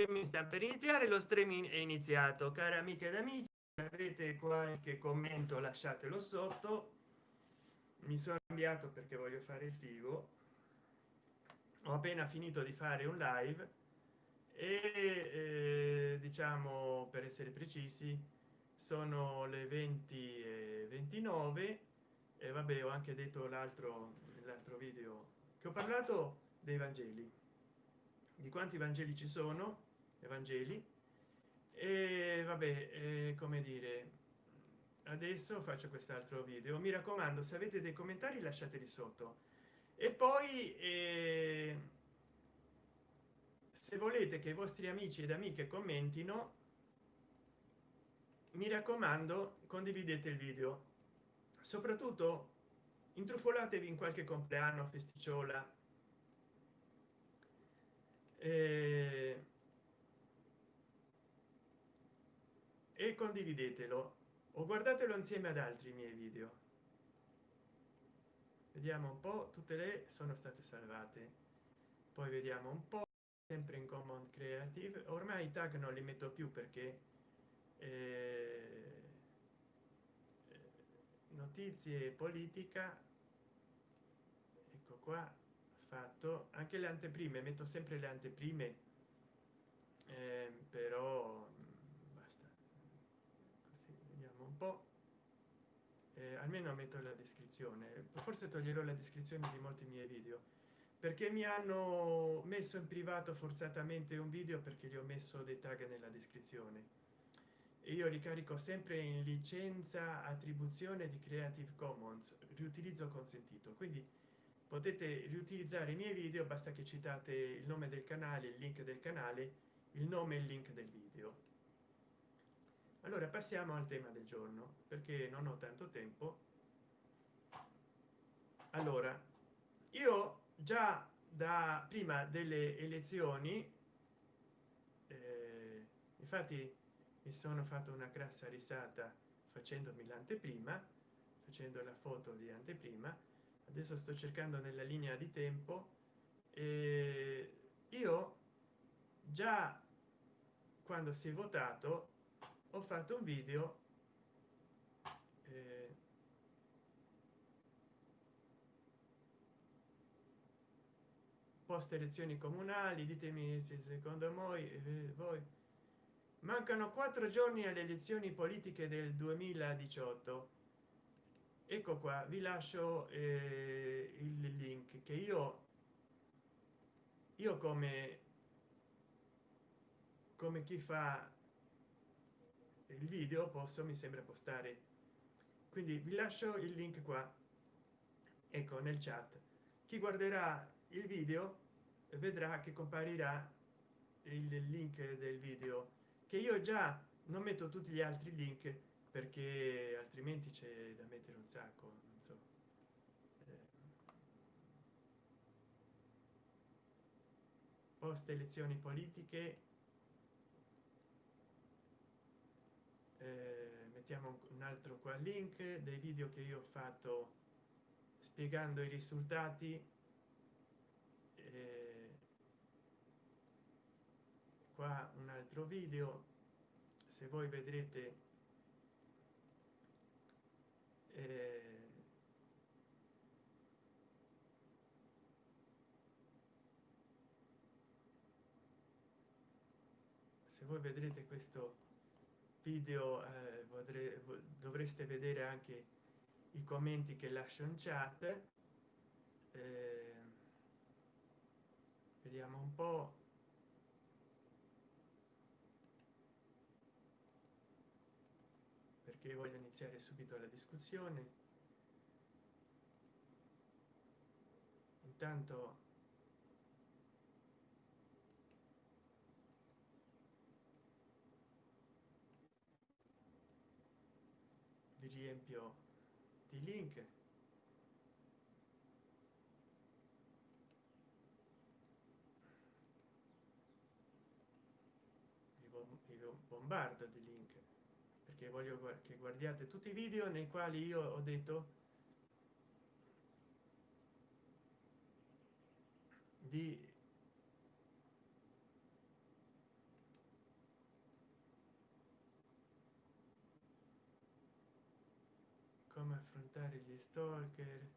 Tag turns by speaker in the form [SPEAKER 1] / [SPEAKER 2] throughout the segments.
[SPEAKER 1] streaming sta per iniziare lo streaming è iniziato. Cari amiche ed amici avete qualche commento lasciatelo sotto. Mi sono cambiato perché voglio fare il figo. Ho appena finito di fare un live e eh, diciamo per essere precisi sono le 20 e 29 e vabbè ho anche detto l'altro l'altro video che ho parlato dei vangeli. Di quanti vangeli ci sono evangeli. E vabbè eh, come dire adesso faccio quest'altro video. Mi raccomando se avete dei commentari lasciateli sotto. E poi eh, se volete che i vostri amici ed amiche commentino mi raccomando condividete il video. Soprattutto intrufolatevi in qualche compleanno festicciola. Eh, e condividetelo. O guardatelo insieme ad altri miei video. Vediamo un po tutte le sono state salvate. Poi vediamo un po sempre in common creative. Ormai i tag non li metto più perché eh, notizie politica ecco qua fatto. Anche le anteprime metto sempre le anteprime eh, però po eh, almeno metto la descrizione. Forse toglierò la descrizione di molti miei video. Perché mi hanno messo in privato forzatamente un video perché gli ho messo dei tag nella descrizione. E io ricarico sempre in licenza attribuzione di creative commons riutilizzo consentito. Quindi potete riutilizzare i miei video basta che citate il nome del canale il link del canale il nome e il link del video allora passiamo al tema del giorno perché non ho tanto tempo. Allora io già da prima delle elezioni eh, infatti mi sono fatto una grassa risata facendomi l'anteprima facendo la foto di anteprima. Adesso sto cercando nella linea di tempo e io già quando si è votato ho fatto un video eh, post elezioni comunali ditemi se secondo voi eh, voi. Mancano quattro giorni alle elezioni politiche del 2018 ecco qua vi lascio eh, il link che io io come come chi fa il video posso mi sembra postare. Quindi vi lascio il link qua. Ecco nel chat. Chi guarderà il video vedrà che comparirà il link del video che io già non metto tutti gli altri link perché altrimenti c'è da mettere un sacco non so. Eh. post elezioni politiche eh, mettiamo un altro qua link dei video che io ho fatto spiegando i risultati eh, qua un altro video se voi vedrete eh, se voi vedrete questo video eh, vorrei, dovreste vedere anche i commenti che lascio in chat. Eh, vediamo un po. Perché voglio iniziare subito la discussione. Intanto riempio di link. Vi bombardo di link perché voglio che guardiate tutti i video nei quali io ho detto di come affrontare gli stalker.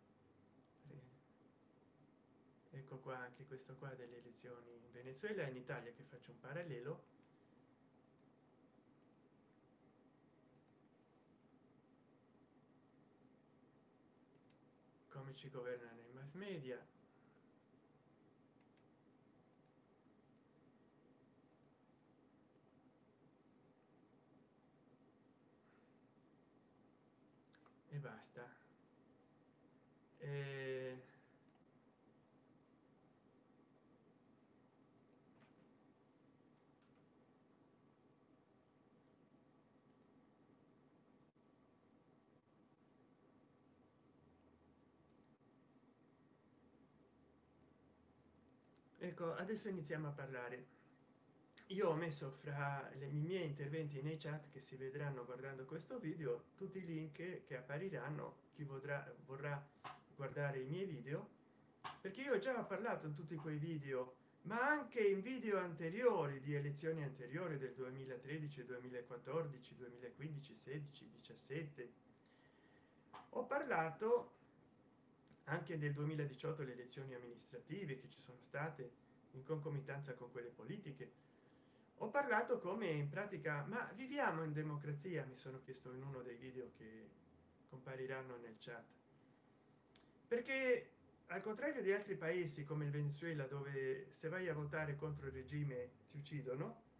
[SPEAKER 1] Ecco qua anche questo qua delle elezioni in venezuela in italia che faccio un parallelo. Come ci governano i mass media e basta. E... ecco adesso iniziamo a parlare io ho messo fra i miei interventi nei chat che si vedranno guardando questo video tutti i link che appariranno chi vorrà vorrà guardare i miei video perché io già ho parlato in tutti quei video ma anche in video anteriori di elezioni anteriori del 2013 2014 2015 16 17 ho parlato anche del 2018 le elezioni amministrative che ci sono state in concomitanza con quelle politiche ho parlato come in pratica ma viviamo in democrazia mi sono chiesto in uno dei video che compariranno nel chat. Perché al contrario di altri paesi come il venezuela dove se vai a votare contro il regime ti uccidono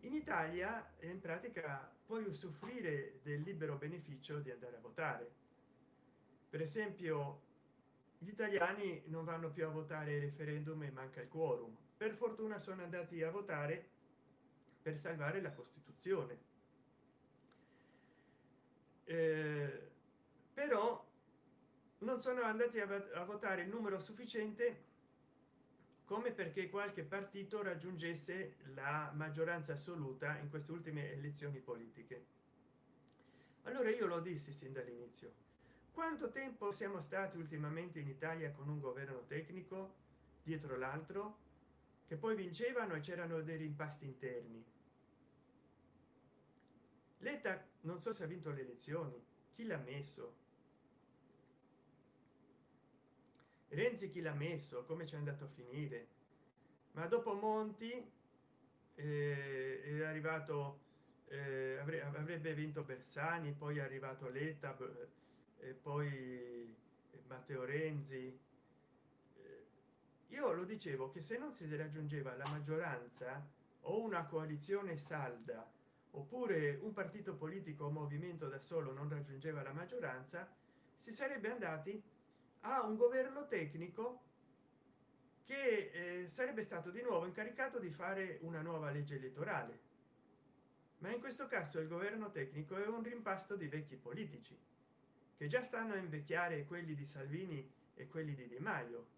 [SPEAKER 1] in italia in pratica puoi usufruire del libero beneficio di andare a votare. Per esempio gli italiani non vanno più a votare referendum e manca il quorum. Per fortuna sono andati a votare per salvare la costituzione. Eh, però non sono andati a, votare il numero sufficiente come perché qualche partito raggiungesse la maggioranza assoluta in queste ultime elezioni politiche. Allora io lo dissi sin dall'inizio. Quanto tempo siamo stati ultimamente in italia con un governo tecnico dietro l'altro che poi vincevano e c'erano dei rimpasti interni letta non so se ha vinto le elezioni. Chi l'ha messo? Renzi chi l'ha messo? Come ci è andato a finire? Ma dopo monti eh, è arrivato eh, avrebbe vinto bersani poi è arrivato letta e poi matteo renzi. Eh, io lo dicevo che se non si raggiungeva la maggioranza o una coalizione salda oppure un partito politico o movimento da solo non raggiungeva la maggioranza si sarebbe andati a un governo tecnico che eh, sarebbe stato di nuovo incaricato di fare una nuova legge elettorale. Ma in questo caso il governo tecnico è un rimpasto di vecchi politici che già stanno a invecchiare quelli di salvini e quelli di di maio.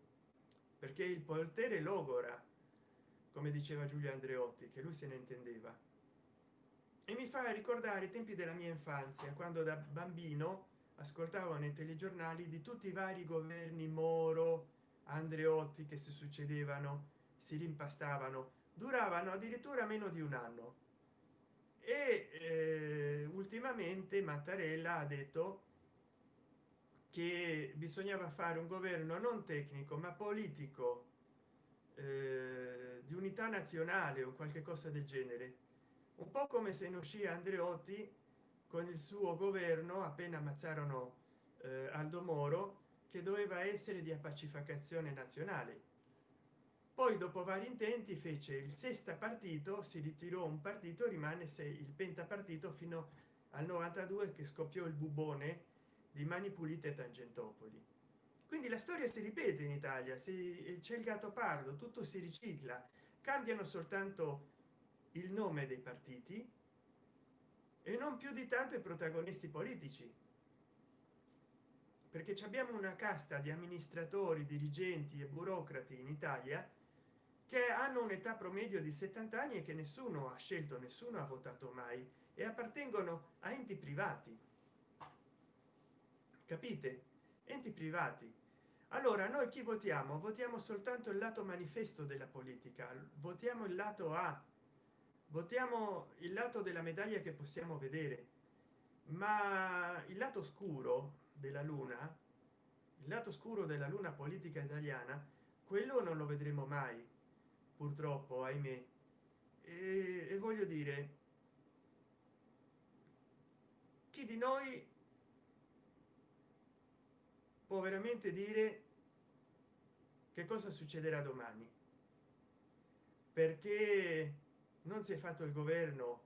[SPEAKER 1] Perché il potere logora come diceva giulio andreotti che lui se ne intendeva e mi fa ricordare i tempi della mia infanzia quando da bambino ascoltavo nei telegiornali di tutti i vari governi moro andreotti che si succedevano si rimpastavano. Duravano addirittura meno di un anno. E eh, ultimamente mattarella ha detto che bisognava fare un governo non tecnico ma politico eh, di unità nazionale o qualche cosa del genere un po come se ne uscì andreotti con il suo governo appena ammazzarono eh, aldo moro che doveva essere di appacificazione nazionale. Poi dopo vari intenti fece il sesta partito si ritirò un partito rimane se il pentapartito fino al 92 che scoppiò il bubone di mani pulite tangentopoli. Quindi la storia si ripete in italia si c'è il gatto pardo tutto si ricicla cambiano soltanto il nome dei partiti e non più di tanto i protagonisti politici. Perché abbiamo una casta di amministratori dirigenti e burocrati in italia che hanno un'età promedio di 70 anni e che nessuno ha scelto nessuno ha votato mai e appartengono a enti privati. Capite? Enti privati. Allora noi chi votiamo? Votiamo soltanto il lato manifesto della politica. Votiamo il lato a votiamo il lato della medaglia che possiamo vedere ma il lato oscuro della luna il lato oscuro della luna politica italiana quello non lo vedremo mai purtroppo ahimè. E, e voglio dire chi di noi può veramente dire che cosa succederà domani? Perché non si è fatto il governo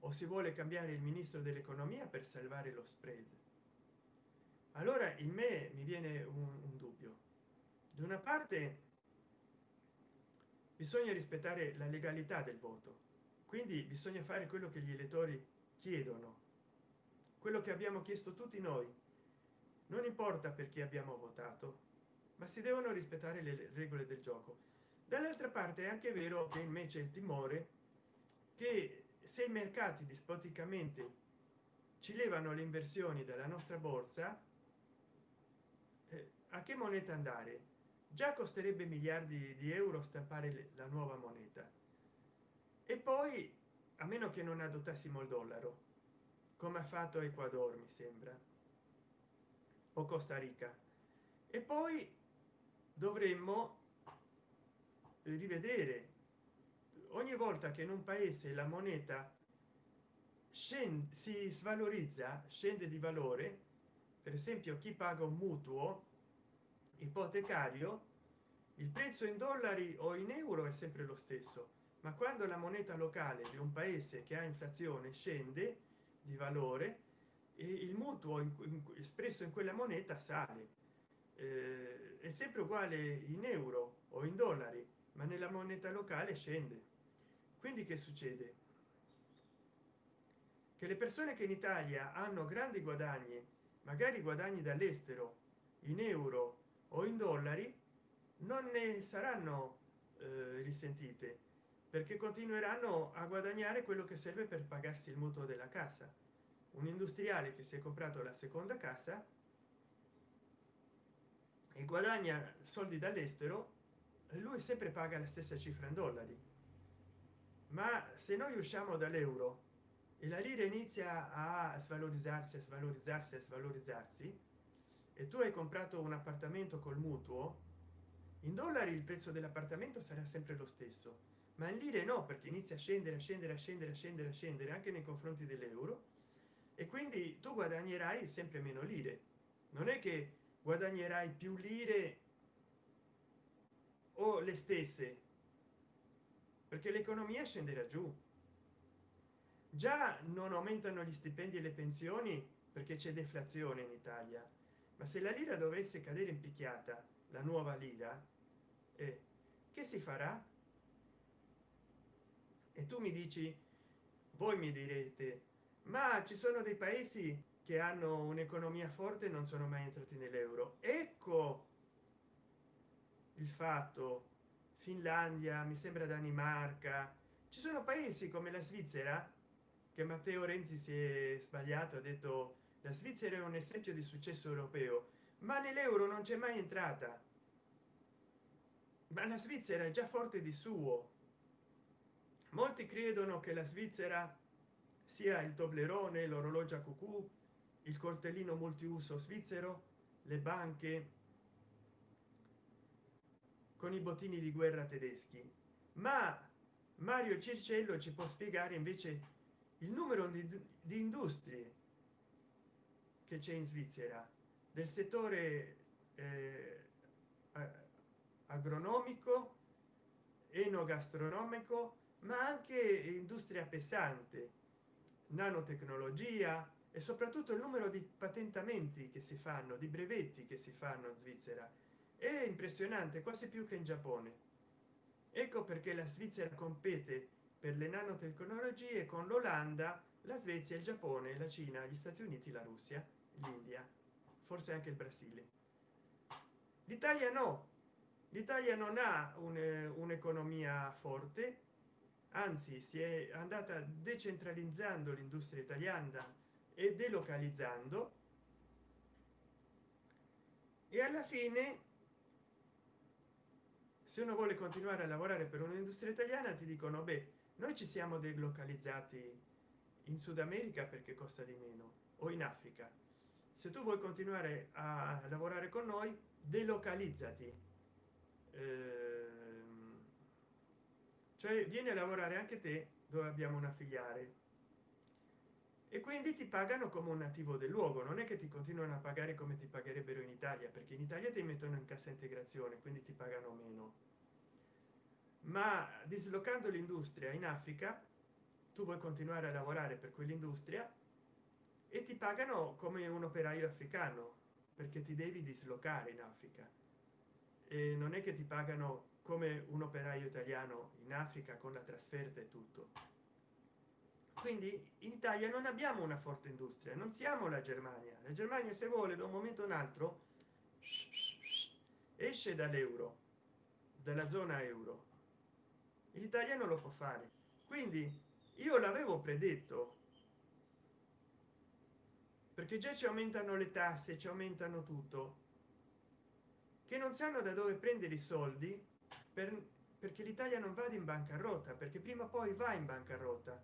[SPEAKER 1] o si vuole cambiare il ministro dell'economia per salvare lo spread? Allora in me mi viene un, un dubbio. Da una parte bisogna rispettare la legalità del voto. Quindi bisogna fare quello che gli elettori chiedono. Quello che abbiamo chiesto tutti noi. Non importa perché abbiamo votato ma si devono rispettare le regole del gioco. Dall'altra parte è anche vero che invece il timore che se i mercati dispoticamente ci levano le inversioni dalla nostra borsa eh, a che moneta andare? Già costerebbe miliardi di euro stampare la nuova moneta. E poi a meno che non adottassimo il dollaro come ha fatto ecuador mi sembra o costa rica. E poi dovremmo rivedere ogni volta che in un paese la moneta scende si svalorizza scende di valore per esempio chi paga un mutuo ipotecario il prezzo in dollari o in euro è sempre lo stesso ma quando la moneta locale di un paese che ha inflazione scende di valore il mutuo in, in, espresso in quella moneta sale. Eh, è sempre uguale in euro o in dollari ma nella moneta locale scende quindi che succede? Che le persone che in italia hanno grandi guadagni magari guadagni dall'estero in euro o in dollari non ne saranno eh, risentite perché continueranno a guadagnare quello che serve per pagarsi il mutuo della casa. Un industriale che si è comprato la seconda casa e guadagna soldi dall'estero lui sempre paga la stessa cifra in dollari ma se noi usciamo dall'euro e la lira inizia a svalorizzarsi a svalorizzarsi a svalorizzarsi e tu hai comprato un appartamento col mutuo in dollari il prezzo dell'appartamento sarà sempre lo stesso. Ma in lire no perché inizia a scendere a scendere a scendere a scendere a scendere anche nei confronti dell'euro e quindi tu guadagnerai sempre meno lire. Non è che guadagnerai più lire o le stesse perché l'economia scenderà giù. Già non aumentano gli stipendi e le pensioni perché c'è deflazione in italia ma se la lira dovesse cadere in picchiata la nuova lira eh, che si farà? E tu mi dici voi mi direte ma ci sono dei paesi che hanno un'economia forte non sono mai entrati nell'euro ecco il fatto finlandia mi sembra danimarca. Ci sono paesi come la svizzera che matteo renzi si è sbagliato ha detto la svizzera è un esempio di successo europeo ma nell'euro non c'è mai entrata. Ma la svizzera è già forte di suo. Molti credono che la svizzera sia il toblerone l'orologio a cucù il coltellino multiuso svizzero le banche con i bottini di guerra tedeschi. Ma mario circello ci può spiegare invece il numero di, di industrie che c'è in svizzera del settore eh, agronomico enogastronomico ma anche industria pesante nanotecnologia e soprattutto il numero di patentamenti che si fanno di brevetti che si fanno in svizzera è impressionante quasi più che in giappone. Ecco perché la svizzera compete per le nanotecnologie con l'olanda la svezia il giappone la cina gli stati uniti la russia l'india forse anche il brasile. L'italia no. L'italia non ha un'economia forte anzi si è andata decentralizzando l'industria italiana e delocalizzando. E alla fine se uno vuole continuare a lavorare per un'industria italiana ti dicono beh noi ci siamo delocalizzati in sud america perché costa di meno o in africa. Se tu vuoi continuare a lavorare con noi delocalizzati. Ehm, cioè vieni a lavorare anche te dove abbiamo una filiale e quindi ti pagano come un nativo del luogo non è che ti continuano a pagare come ti pagherebbero in italia perché in italia ti mettono in cassa integrazione quindi ti pagano meno. Ma dislocando l'industria in africa tu vuoi continuare a lavorare per quell'industria e ti pagano come un operaio africano perché ti devi dislocare in africa. E non è che ti pagano come un operaio italiano in africa con la trasferta e tutto quindi in italia non abbiamo una forte industria non siamo la germania. La germania se vuole da un momento un altro esce dall'euro dalla zona euro. L'italia non lo può fare. Quindi io l'avevo predetto. Perché già ci aumentano le tasse ci aumentano tutto. Che non sanno da dove prendere i soldi per, perché l'italia non vada in bancarotta perché prima o poi va in bancarotta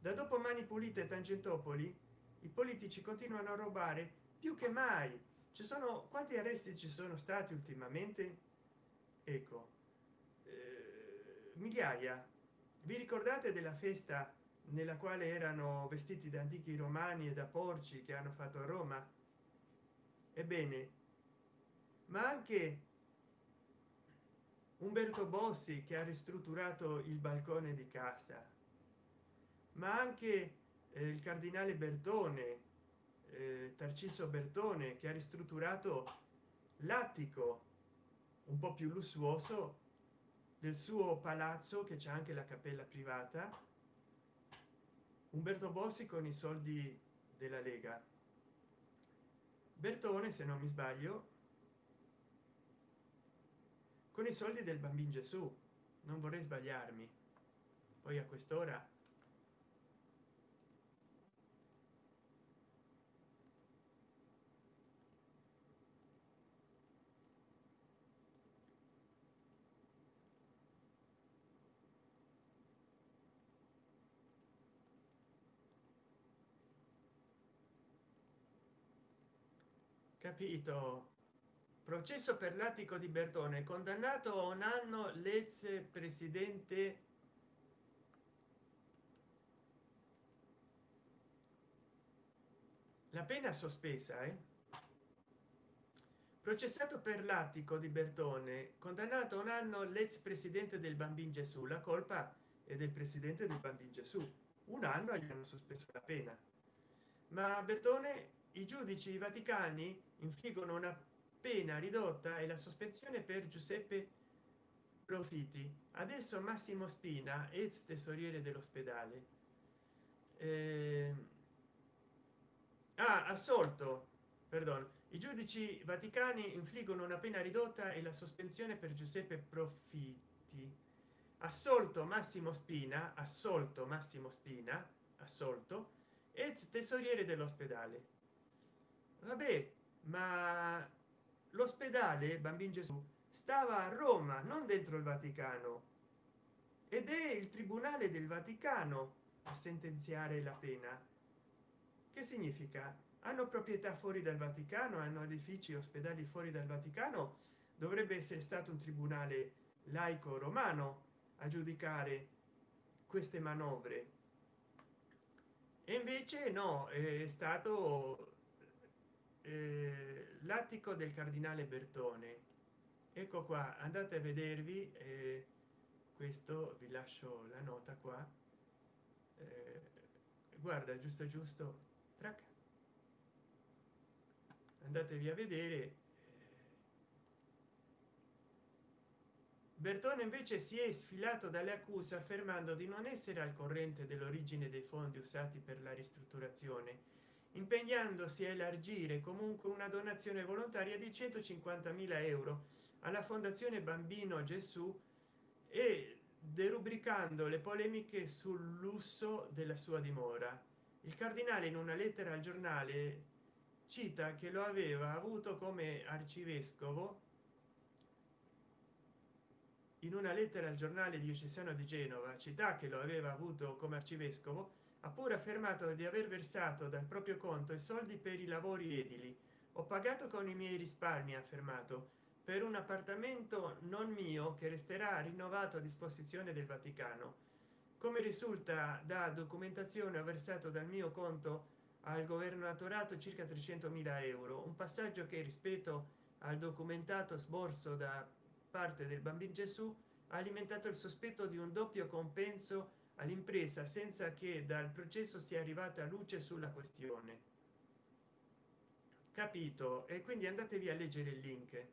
[SPEAKER 1] da dopo mani pulite tangentopoli i politici continuano a rubare più che mai. Ci sono quanti arresti ci sono stati ultimamente? Ecco eh, migliaia. Vi ricordate della festa nella quale erano vestiti da antichi romani e da porci che hanno fatto a roma? Ebbene ma anche umberto bossi che ha ristrutturato il balcone di casa ma anche eh, il cardinale bertone eh, tarciso bertone che ha ristrutturato l'attico un po più lussuoso del suo palazzo che c'è anche la cappella privata umberto bossi con i soldi della lega. Bertone se non mi sbaglio con i soldi del bambino gesù. Non vorrei sbagliarmi. Poi a quest'ora capito. Processo per l'attico di bertone. Condannato a un anno l'ex presidente la pena sospesa eh? processato per l'attico di bertone. Condannato a un anno l'ex presidente del bambino gesù. La colpa è del presidente del bambino gesù. Un anno gli hanno sospeso la pena. Ma bertone i giudici vaticani infliggono una pena ridotta e la sospensione per giuseppe profiti. Adesso massimo spina ex tesoriere dell'ospedale. Eh, ha assolto perdono i giudici vaticani infliggono una pena ridotta e la sospensione per giuseppe profitti assolto massimo spina assolto massimo spina assolto ex tesoriere dell'ospedale. Vabbè ma l'ospedale bambino gesù stava a roma non dentro il vaticano. Ed è il tribunale del vaticano a sentenziare la pena. Che significa? Hanno proprietà fuori dal vaticano hanno edifici ospedali fuori dal vaticano? Dovrebbe essere stato un tribunale laico romano a giudicare queste manovre. E invece no è stato eh, l'attico del cardinale bertone. Ecco qua andate a vedervi eh, questo vi lascio la nota qua. Eh, guarda giusto giusto trac. Andatevi a vedere eh. bertone invece si è sfilato dalle accuse affermando di non essere al corrente dell'origine dei fondi usati per la ristrutturazione impegnandosi a elargire comunque una donazione volontaria di 150.000 euro alla fondazione bambino gesù e derubricando le polemiche sul lusso della sua dimora. Il cardinale in una lettera al giornale cita che lo aveva avuto come arcivescovo in una lettera al giornale diocesano di genova. Città che lo aveva avuto come arcivescovo ha pure affermato di aver versato dal proprio conto i soldi per i lavori edili. Ho pagato con i miei risparmi ha affermato. Per un appartamento non mio che resterà rinnovato a disposizione del vaticano. Come risulta da documentazione ho versato dal mio conto al governatorato circa 300 mila euro un passaggio che rispetto al documentato sborso da parte del bambino gesù ha alimentato il sospetto di un doppio compenso all'impresa senza che dal processo sia arrivata luce sulla questione. Capito? E quindi andatevi a leggere il link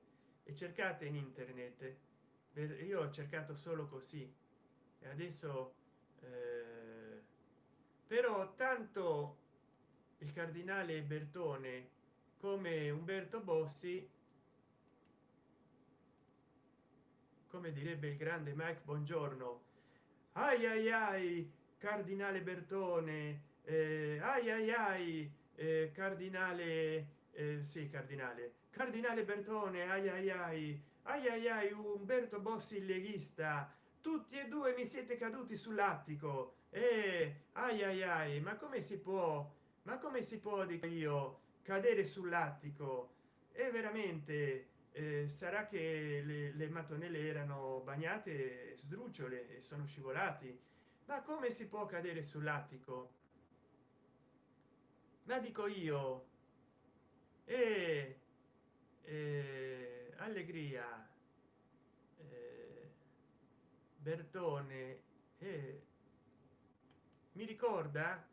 [SPEAKER 1] e cercate in internet. Io ho cercato solo così. E adesso eh, però tanto il cardinale bertone come umberto bossi come direbbe il grande mike buongiorno ai ai ai cardinale bertone eh, ai ai ai eh, cardinale eh, sì cardinale cardinale bertone ai ai ai ai ai ai umberto bossi leghista tutti e due mi siete caduti sull'attico e eh, ai ai ai ma come si può ma come si può dico io cadere sull'attico è veramente eh, sarà che le, le mattonelle erano bagnate sdrucciole e sono scivolati. Ma come si può cadere sull'attico? Ma dico io e eh, allegria eh, bertone eh, mi ricorda?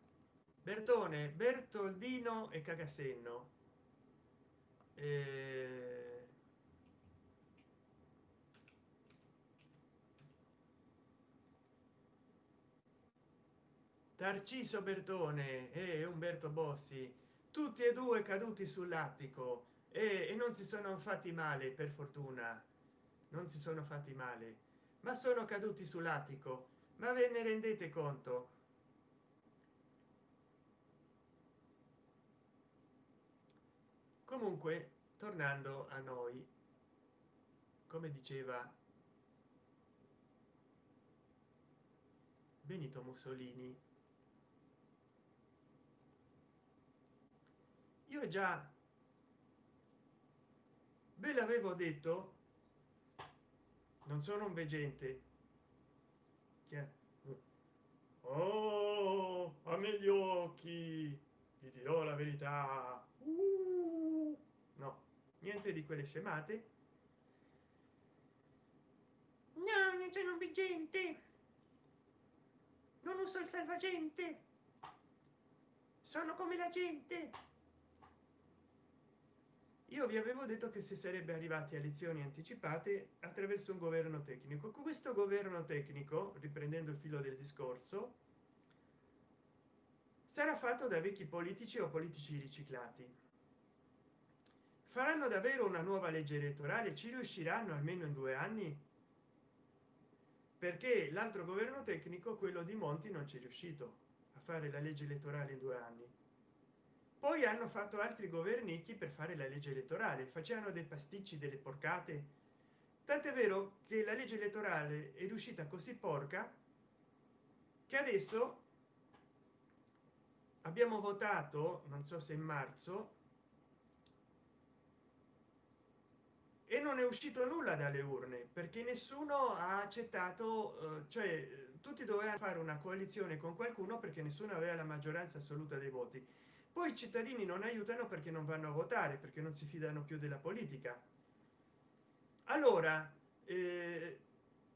[SPEAKER 1] Bertone bertoldino e cagasenno. Eh, tarciso bertone e umberto bossi tutti e due caduti sull'attico e, non si sono fatti male per fortuna. Non si sono fatti male ma sono caduti sull'attico. Ma ve ne rendete conto? Comunque tornando a noi come diceva benito mussolini io già ve l'avevo detto non sono un veggente. Oh a me gli occhi ti dirò la verità. Uh, no niente di quelle scemate. No non sono un veggente. Non uso il salvagente. Sono come la gente io vi avevo detto che si sarebbe arrivati a elezioni anticipate attraverso un governo tecnico. Questo governo tecnico riprendendo il filo del discorso sarà fatto da vecchi politici o politici riciclati. Faranno davvero una nuova legge elettorale? Ci riusciranno almeno in due anni? Perché l'altro governo tecnico quello di monti non ci è riuscito a fare la legge elettorale in due anni poi hanno fatto altri governicchi per fare la legge elettorale facevano dei pasticci delle porcate. Tant'è vero che la legge elettorale è riuscita così porca che adesso abbiamo votato non so se in marzo e non è uscito nulla dalle urne perché nessuno ha accettato eh, cioè tutti dovevano fare una coalizione con qualcuno perché nessuno aveva la maggioranza assoluta dei voti poi i cittadini non aiutano perché non vanno a votare perché non si fidano più della politica. Allora eh,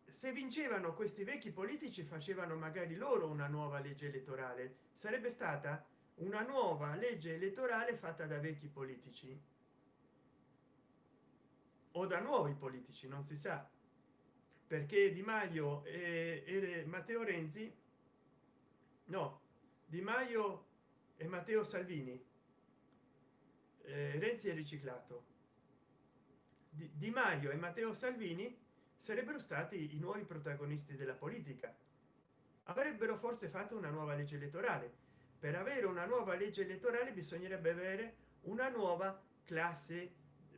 [SPEAKER 1] se vincevano questi vecchi politici facevano magari loro una nuova legge elettorale. Sarebbe stata una nuova legge elettorale fatta da vecchi politici. O da nuovi politici non si sa. Perché di maio e, e matteo renzi no di maio e matteo salvini. Eh, renzi è riciclato. Di, di maio e matteo salvini sarebbero stati i nuovi protagonisti della politica. Avrebbero forse fatto una nuova legge elettorale. Per avere una nuova legge elettorale bisognerebbe avere una nuova classe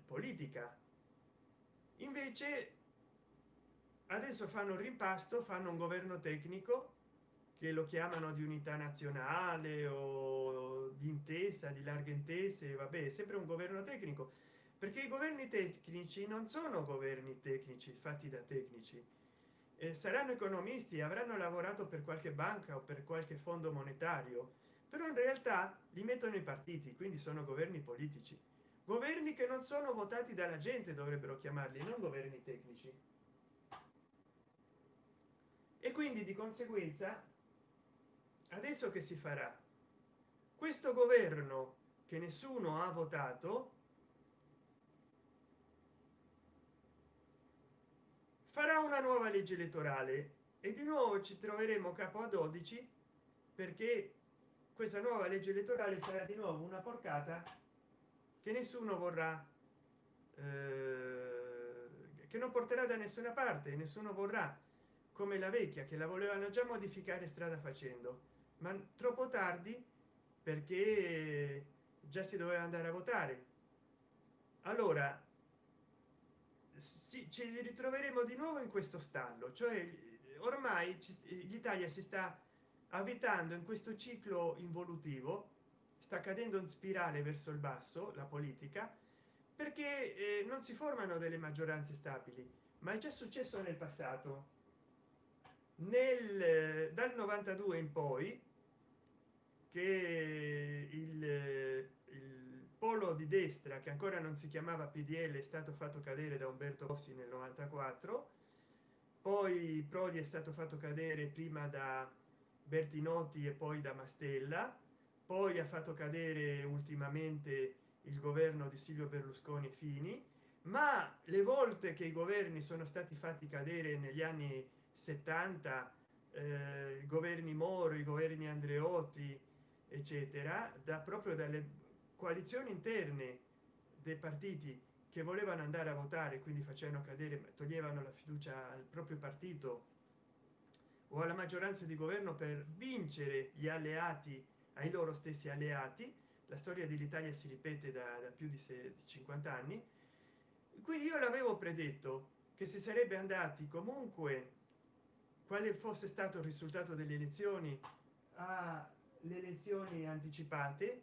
[SPEAKER 1] politica. Invece adesso fanno rimpasto fanno un governo tecnico che lo chiamano di unità nazionale o di intesa di larghe intese vabbè sempre un governo tecnico. Perché i governi tecnici non sono governi tecnici fatti da tecnici. Eh, saranno economisti avranno lavorato per qualche banca o per qualche fondo monetario però in realtà li mettono i partiti quindi sono governi politici. Governi che non sono votati dalla gente dovrebbero chiamarli non governi tecnici. E quindi di conseguenza adesso che si farà? Questo governo che nessuno ha votato farà una nuova legge elettorale e di nuovo ci troveremo capo a 12 perché questa nuova legge elettorale sarà di nuovo una porcata che nessuno vorrà eh, che non porterà da nessuna parte nessuno vorrà come la vecchia che la volevano già modificare strada facendo ma troppo tardi perché già si doveva andare a votare. Allora sì, ci ritroveremo di nuovo in questo stallo cioè ormai l'italia si sta avvitando in questo ciclo involutivo sta cadendo in spirale verso il basso la politica perché eh, non si formano delle maggioranze stabili ma è già successo nel passato. Nel dal 92 in poi che il, il polo di destra che ancora non si chiamava pdl è stato fatto cadere da umberto bossi nel 94 poi prodi è stato fatto cadere prima da bertinotti e poi da mastella. Poi ha fatto cadere ultimamente il governo di silvio berlusconi fini. Ma le volte che i governi sono stati fatti cadere negli anni 70 eh, governi moro i governi andreotti eccetera da proprio dalle coalizioni interne dei partiti che volevano andare a votare quindi facevano cadere toglievano la fiducia al proprio partito o alla maggioranza di governo per vincere gli alleati ai loro stessi alleati la storia dell'italia si ripete da, da più di 50 anni. Quindi io l'avevo predetto che si sarebbe andati comunque quale fosse stato il risultato delle elezioni alle elezioni anticipate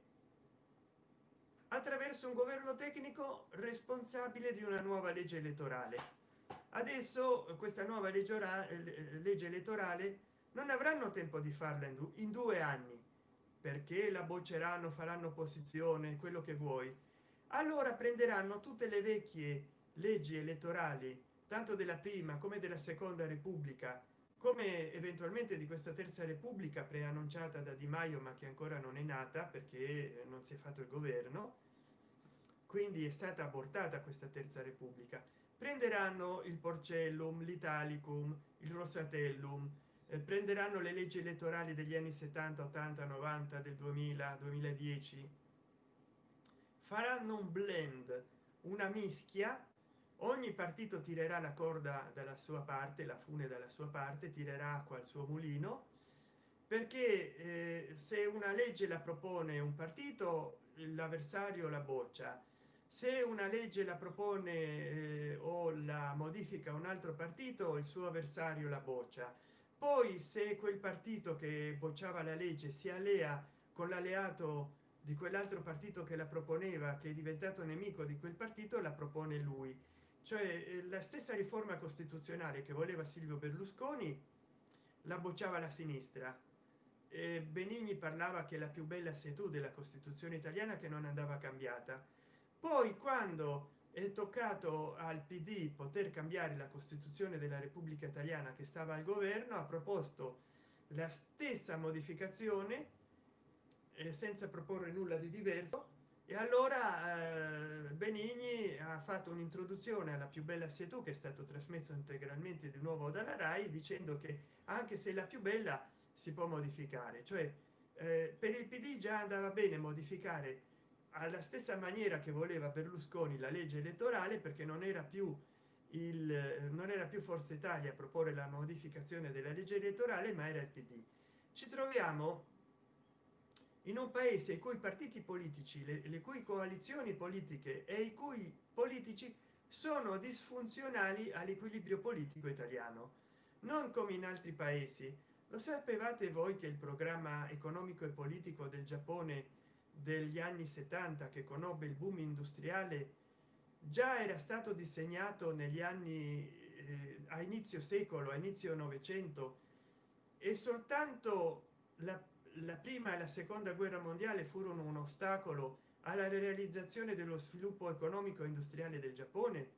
[SPEAKER 1] attraverso un governo tecnico responsabile di una nuova legge elettorale. Adesso questa nuova legge, orale, legge elettorale non avranno tempo di farla in due anni perché la bocceranno faranno opposizione quello che vuoi. Allora prenderanno tutte le vecchie leggi elettorali tanto della prima come della seconda repubblica come eventualmente di questa terza repubblica preannunciata da di maio ma che ancora non è nata perché non si è fatto il governo quindi è stata abortata questa terza repubblica. Prenderanno il porcellum l'italicum il rosatellum eh, prenderanno le leggi elettorali degli anni 70 80 90 del 2000 2010 faranno un blend una mischia ogni partito tirerà la corda dalla sua parte la fune dalla sua parte tirerà acqua al suo mulino perché eh, se una legge la propone un partito l'avversario la boccia. Se una legge la propone eh, o la modifica un altro partito il suo avversario la boccia. Poi se quel partito che bocciava la legge si allea con l'alleato di quell'altro partito che la proponeva che è diventato nemico di quel partito la propone lui cioè eh, la stessa riforma costituzionale che voleva silvio berlusconi la bocciava la sinistra. E benigni parlava che la più bella sei tu della costituzione italiana che non andava cambiata. Poi quando è toccato al pd poter cambiare la costituzione della repubblica italiana che stava al governo ha proposto la stessa modificazione eh, senza proporre nulla di diverso e allora eh, benigni ha fatto un'introduzione alla più bella sei tu che è stato trasmesso integralmente di nuovo dalla rai dicendo che anche se la più bella si può modificare. Cioè eh, per il pd già andava bene modificare alla stessa maniera che voleva berlusconi la legge elettorale perché non era più il non era più forza italia a proporre la modificazione della legge elettorale ma era il pd ci troviamo in un paese i cui partiti politici le, le cui coalizioni politiche e i cui politici sono disfunzionali all'equilibrio politico italiano. Non come in altri paesi. Lo sapevate voi che il programma economico e politico del giappone degli anni 70 che conobbe il boom industriale già era stato disegnato negli anni eh, a inizio secolo a inizio novecento e soltanto la, la prima e la seconda guerra mondiale furono un ostacolo alla realizzazione dello sviluppo economico e industriale del giappone.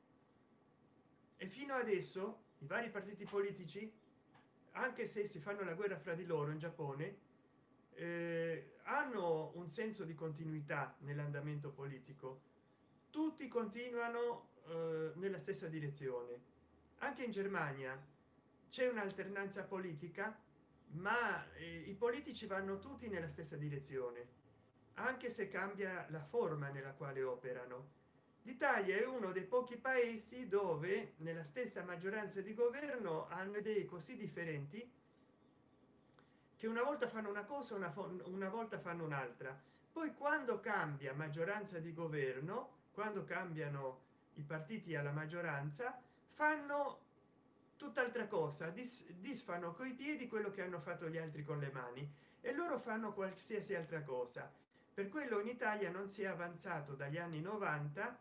[SPEAKER 1] E fino adesso i vari partiti politici anche se si fanno la guerra fra di loro in giappone eh, hanno un senso di continuità nell'andamento politico. Tutti continuano eh, nella stessa direzione. Anche in germania c'è un'alternanza politica ma eh, i politici vanno tutti nella stessa direzione anche se cambia la forma nella quale operano. L'italia è uno dei pochi paesi dove nella stessa maggioranza di governo hanno idee così differenti che una volta fanno una cosa una, una volta fanno un'altra. Poi quando cambia maggioranza di governo quando cambiano i partiti alla maggioranza fanno tutt'altra cosa dis, disfano coi piedi quello che hanno fatto gli altri con le mani e loro fanno qualsiasi altra cosa. Per quello in italia non si è avanzato dagli anni 90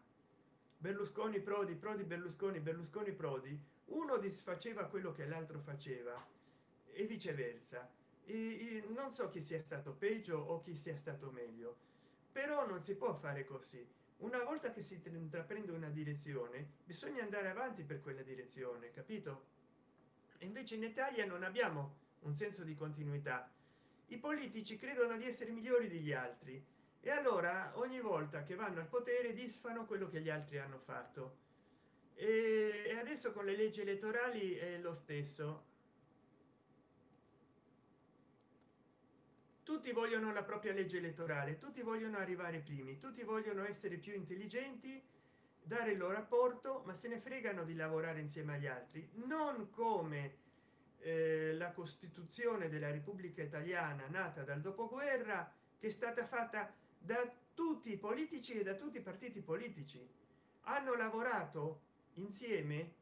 [SPEAKER 1] berlusconi prodi prodi berlusconi berlusconi prodi uno disfaceva quello che l'altro faceva e viceversa. E, non so chi sia stato peggio o chi sia stato meglio però non si può fare così una volta che si intraprende una direzione bisogna andare avanti per quella direzione capito? E invece in italia non abbiamo un senso di continuità. I politici credono di essere migliori degli altri e allora ogni volta che vanno al potere disfano quello che gli altri hanno fatto. E adesso con le leggi elettorali è lo stesso tutti vogliono la propria legge elettorale tutti vogliono arrivare primi tutti vogliono essere più intelligenti dare il loro rapporto ma se ne fregano di lavorare insieme agli altri. Non come eh, la costituzione della repubblica italiana nata dal dopoguerra che è stata fatta da tutti i politici e da tutti i partiti politici. Hanno lavorato insieme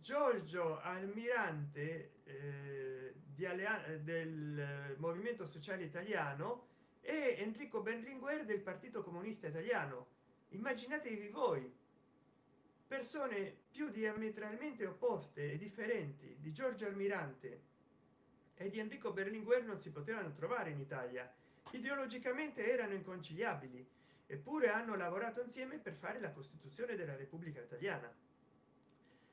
[SPEAKER 1] giorgio almirante eh, di alleanza del movimento sociale italiano e enrico berlinguer del partito comunista italiano. Immaginatevi voi persone più diametralmente opposte e differenti di giorgio almirante e di enrico berlinguer non si potevano trovare in italia. Ideologicamente erano inconciliabili eppure hanno lavorato insieme per fare la costituzione della repubblica italiana.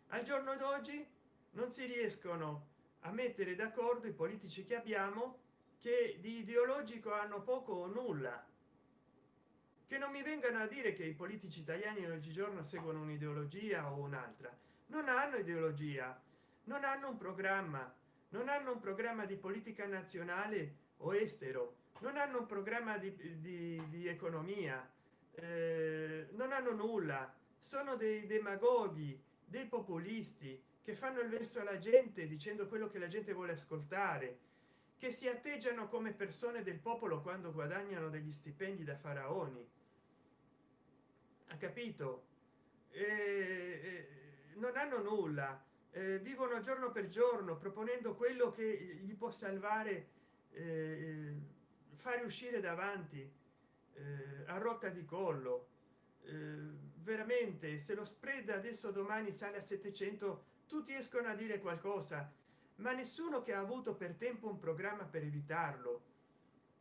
[SPEAKER 1] Al giorno d'oggi non si riescono a mettere d'accordo i politici che abbiamo che di ideologico hanno poco o nulla. Che non mi vengano a dire che i politici italiani oggigiorno seguono un'ideologia o un'altra. Non hanno ideologia non hanno un programma non hanno un programma di politica nazionale o estero non hanno un programma di, di, di economia eh, non hanno nulla. Sono dei demagoghi dei populisti che fanno il verso alla gente dicendo quello che la gente vuole ascoltare che si atteggiano come persone del popolo quando guadagnano degli stipendi da faraoni. Ha capito? Eh, non hanno nulla eh, vivono giorno per giorno proponendo quello che gli può salvare fare uscire davanti a rotta di collo. Veramente se lo spread adesso domani sale a 700 tutti escono a dire qualcosa ma nessuno che ha avuto per tempo un programma per evitarlo.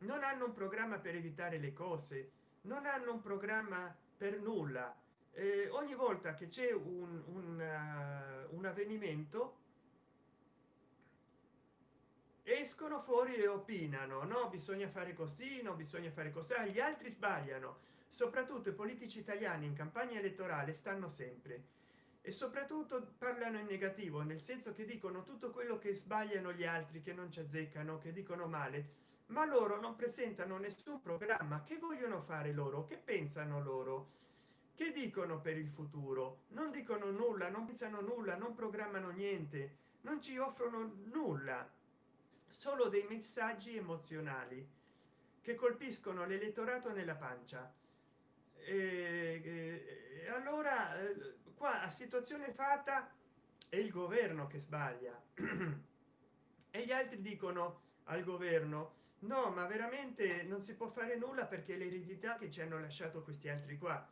[SPEAKER 1] Non hanno un programma per evitare le cose non hanno un programma per nulla. Eh, ogni volta che c'è un, un, uh, un avvenimento escono fuori e opinano no? Bisogna fare così non bisogna fare così. Gli altri sbagliano. Soprattutto i politici italiani in campagna elettorale stanno sempre e soprattutto parlano in negativo nel senso che dicono tutto quello che sbagliano gli altri che non ci azzeccano che dicono male ma loro non presentano nessun programma. Che vogliono fare loro? Che pensano loro? Che dicono per il futuro? Non dicono nulla non pensano nulla non programmano niente non ci offrono nulla solo dei messaggi emozionali che colpiscono l'elettorato nella pancia. E, e allora qua a situazione fatta è il governo che sbaglia. E gli altri dicono al governo no ma veramente non si può fare nulla perché l'eredità che ci hanno lasciato questi altri qua.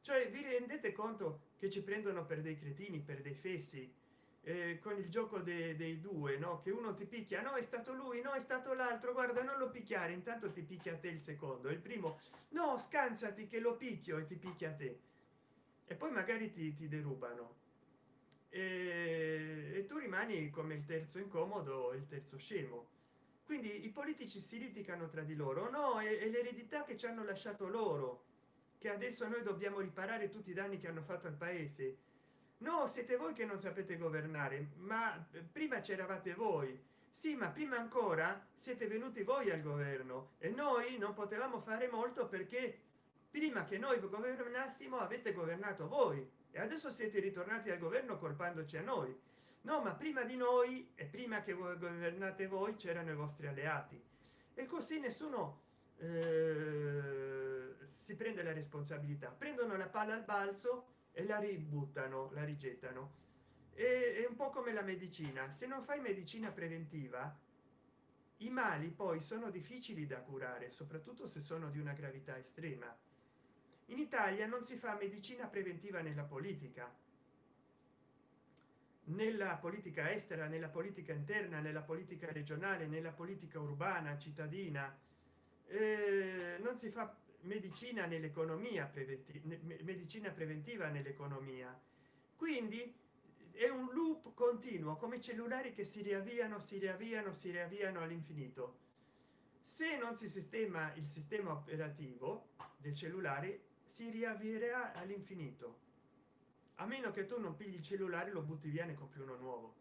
[SPEAKER 1] Cioè vi rendete conto che ci prendono per dei cretini per dei fessi? Eh, con il gioco de, dei due no? Che uno ti picchia no è stato lui no è stato l'altro guarda non lo picchiare. Intanto ti picchia a te il secondo. Il primo no scansati che lo picchio e ti picchia a te e poi magari ti, ti derubano. E, e tu rimani come il terzo incomodo il terzo scemo. Quindi i politici si litigano tra di loro. No è, è l'eredità che ci hanno lasciato loro che adesso noi dobbiamo riparare tutti i danni che hanno fatto al paese. No siete voi che non sapete governare ma prima c'eravate voi. Sì ma prima ancora siete venuti voi al governo e noi non potevamo fare molto perché prima che noi governassimo avete governato voi. E adesso siete ritornati al governo colpandoci a noi. No ma prima di noi e prima che voi governate voi c'erano i vostri alleati. E così nessuno eh, si prende la responsabilità. Prendono la palla al balzo e la ributtano la rigettano. E è un po come la medicina. Se non fai medicina preventiva i mali poi sono difficili da curare soprattutto se sono di una gravità estrema in italia non si fa medicina preventiva nella politica. Nella politica estera nella politica interna nella politica regionale nella politica urbana cittadina eh, non si fa medicina nell'economia preventiva medicina preventiva nell'economia. Quindi è un loop continuo come cellulari che si riavviano si riavviano si riavviano all'infinito. Se non si sistema il sistema operativo del cellulare si riavvierà all'infinito. A meno che tu non pigli il cellulare lo butti via ne compri uno nuovo.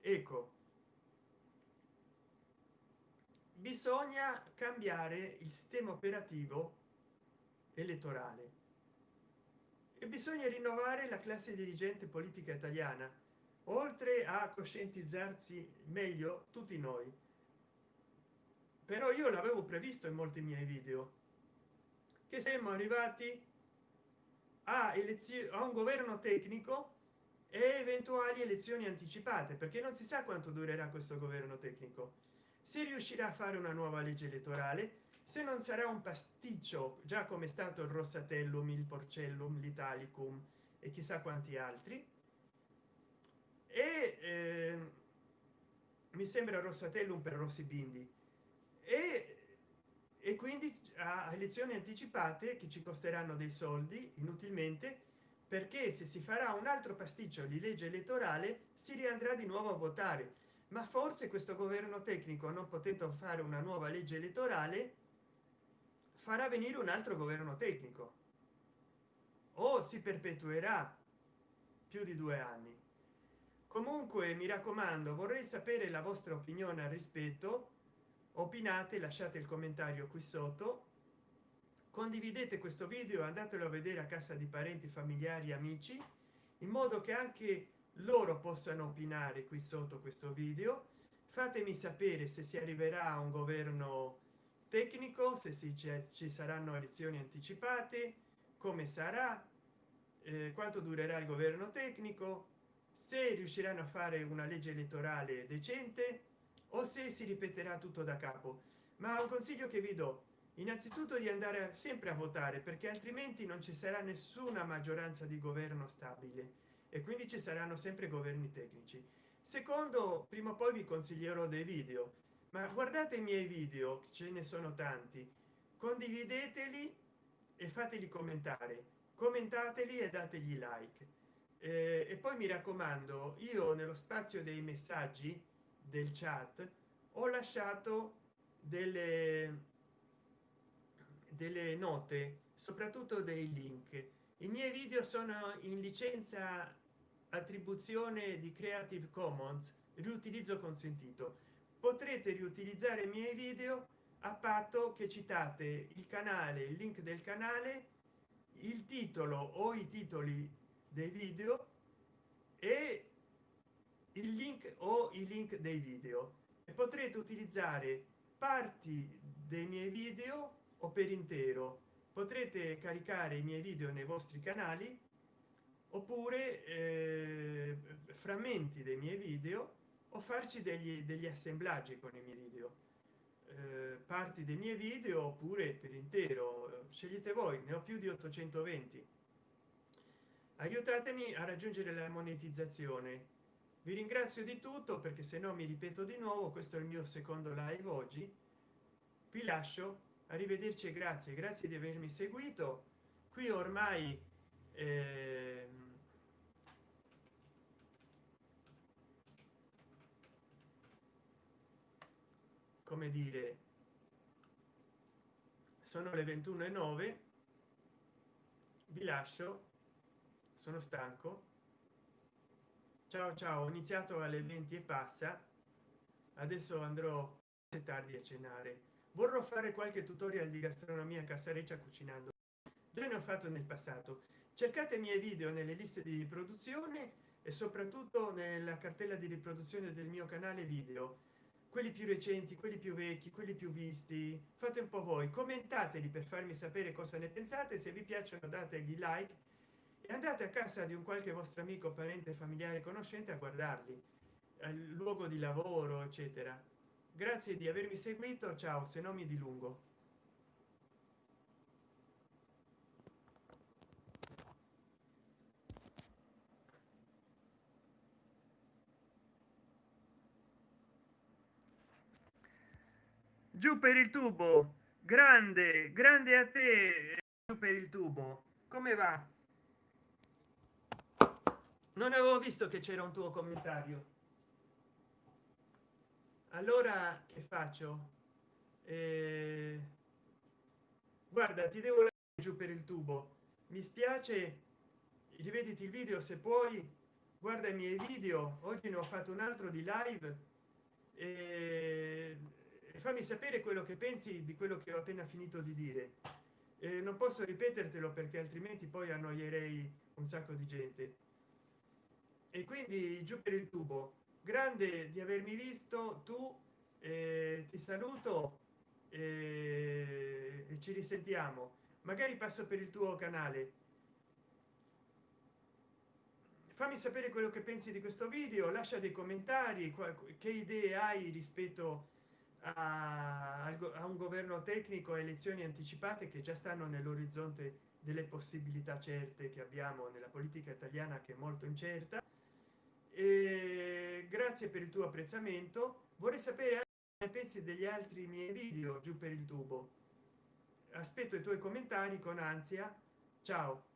[SPEAKER 1] Ecco. Bisogna cambiare il sistema operativo elettorale. E bisogna rinnovare la classe dirigente politica italiana. Oltre a coscientizzarsi meglio tutti noi. Però io l'avevo previsto in molti miei video che siamo arrivati a a un governo tecnico e eventuali elezioni anticipate perché non si sa quanto durerà questo governo tecnico. Se riuscirà a fare una nuova legge elettorale? Se non sarà un pasticcio già come è stato il rossatellum il porcellum l'italicum e chissà quanti altri. E eh, mi sembra rossatellum per rossi bindi. E, e quindi a elezioni anticipate che ci costeranno dei soldi inutilmente perché se si farà un altro pasticcio di legge elettorale si riandrà di nuovo a votare. Ma forse questo governo tecnico non potendo fare una nuova legge elettorale farà venire un altro governo tecnico. O si perpetuerà più di due anni. Comunque mi raccomando vorrei sapere la vostra opinione al rispetto opinate lasciate il commentario qui sotto. Condividete questo video andatelo a vedere a casa di parenti familiari amici in modo che anche loro possano opinare qui sotto questo video. Fatemi sapere se si arriverà a un governo tecnico se si ci saranno elezioni anticipate come sarà eh, quanto durerà il governo tecnico se riusciranno a fare una legge elettorale decente o se si ripeterà tutto da capo. Ma un consiglio che vi do. Innanzitutto di andare sempre a votare perché altrimenti non ci sarà nessuna maggioranza di governo stabile. E quindi ci saranno sempre governi tecnici. Secondo prima o poi vi consiglierò dei video. Ma guardate i miei video ce ne sono tanti. Condivideteli e fateli commentare. Commentateli e dategli like. E poi mi raccomando io nello spazio dei messaggi del chat ho lasciato delle delle note soprattutto dei link. I miei video sono in licenza attribuzione di creative commons riutilizzo consentito. Potrete riutilizzare i miei video a patto che citate il canale il link del canale il titolo o i titoli dei video e il link o i link dei video. E potrete utilizzare parti dei miei video o per intero. Potrete caricare i miei video nei vostri canali oppure eh, frammenti dei miei video o farci degli, degli assemblaggi con i miei video. Eh, parti dei miei video oppure per intero. Scegliete voi ne ho più di 820 aiutatemi a raggiungere la monetizzazione vi ringrazio di tutto perché se no mi ripeto di nuovo questo è il mio secondo live oggi. Vi lascio. Arrivederci e grazie grazie di avermi seguito. Qui ormai eh, come dire sono le 21 e 9 vi lascio sono stanco ciao ciao ho iniziato alle 20 e passa. Adesso andrò tardi a cenare. Vorrò fare qualche tutorial di gastronomia casareccia cucinando. Già ne ho fatto nel passato. Cercate i miei video nelle liste di riproduzione e soprattutto nella cartella di riproduzione del mio canale video. Quelli più recenti quelli più vecchi quelli più visti fate un po voi. Commentateli per farmi sapere cosa ne pensate. Se vi piacciono dategli like andate a casa di un qualche vostro amico parente familiare conoscente a guardarli. Al luogo di lavoro eccetera. Grazie di avermi seguito. Ciao se no mi dilungo. Giù per il tubo. Grande grande a te giù per il tubo. Come va non avevo visto che c'era un tuo commentario allora che faccio? Eh, guarda ti devo giù per il tubo. Mi spiace rivediti il video se puoi. Guarda i miei video. Oggi ne ho fatto un altro di live. E fammi sapere quello che pensi di quello che ho appena finito di dire. Eh, non posso ripetertelo perché altrimenti poi annoierei un sacco di gente e quindi giù per il tubo. Grande di avermi visto tu eh, ti saluto eh, e ci risentiamo. Magari passo per il tuo canale. Fammi sapere quello che pensi di questo video lascia dei commentari che idee hai rispetto a, a un governo tecnico elezioni anticipate che già stanno nell'orizzonte delle possibilità certe che abbiamo nella politica italiana che è molto incerta e grazie per il tuo apprezzamento. Vorrei sapere anche pensi degli altri miei video giù per il tubo. Aspetto i tuoi commentari con ansia. Ciao